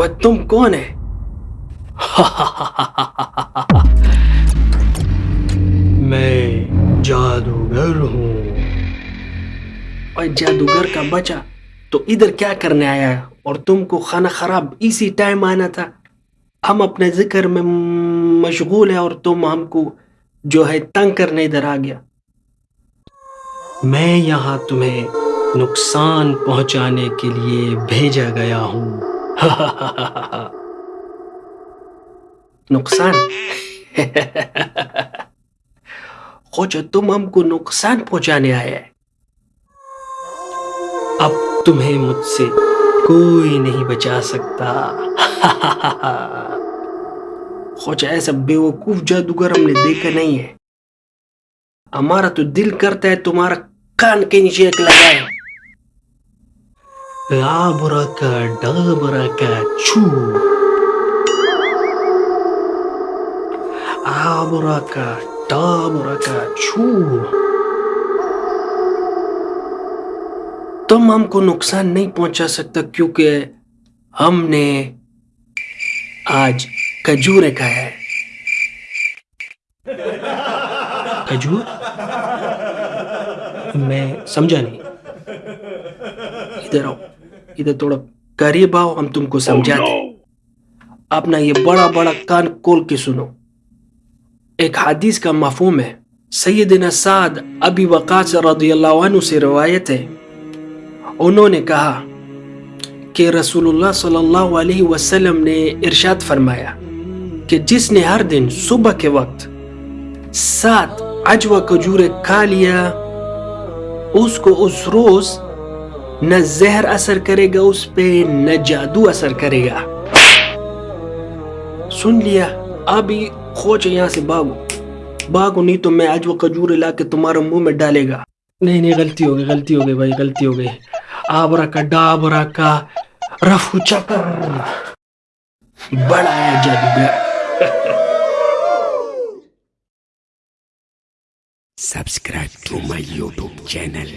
और तुम कौन है? मैं जादूगर हूँ। और जादूगर का बच्चा तो इधर क्या करने आया है? और तुमको खाना खराब इसी टाइम आना था। हम अपने ज़िक्र में मशगूल है और तुम हमको जो है तंग करने इधर आ गया। मैं यहाँ तुम्हें नुकसान पहुँचाने के लिए भेजा गया हूँ। नुकसान खोजो तुम हमको नुकसान पहुँचाने आए अब तुम्हें मुझसे कोई नहीं बचा सकता खोजा ऐसा बेवकूफ़ जादूगर हमने देखा नहीं है हमारा तो दिल करता है तुम्हारा कान के नीचे एक लगाए तुम हमको नुकसान नहीं पहुँचा सकता क्योंकि हमने आज खजूर खाया है। खजूर? मैं समझा नहीं। इधर आओ। इधर थोड़ा करीब आओ हम तुमको समझाते अपना ये बड़ा बड़ा कान खोल के सुनो। एक हदीस का मफहूम है। सैयदना साद अबी वक़ास रदियल्लाहु से रवायत है। उन्होंने कहा कि रसूलुल्लाह सल्लल्लाहु अलैहि वसल्लम ने इरशाद फरमाया कि जिसने हर दिन सुबह के वक्त सात अजवा खजूर खा लिया उसको उस रोज न जहर असर करेगा उस पे, न जादू असर करेगा। सुन लिया, अभी खोज यहाँ से भागो भागो नहीं तो मैं आज वो खजूर ला के तुम्हारे मुँह में डालेगा। नहीं नहीं, गलती हो गई, गलती हो गई भाई, गलती हो गई। आबरा का, डाबरा का, रफू चकर बड़ा है जादूगर Subscribe to my YouTube channel.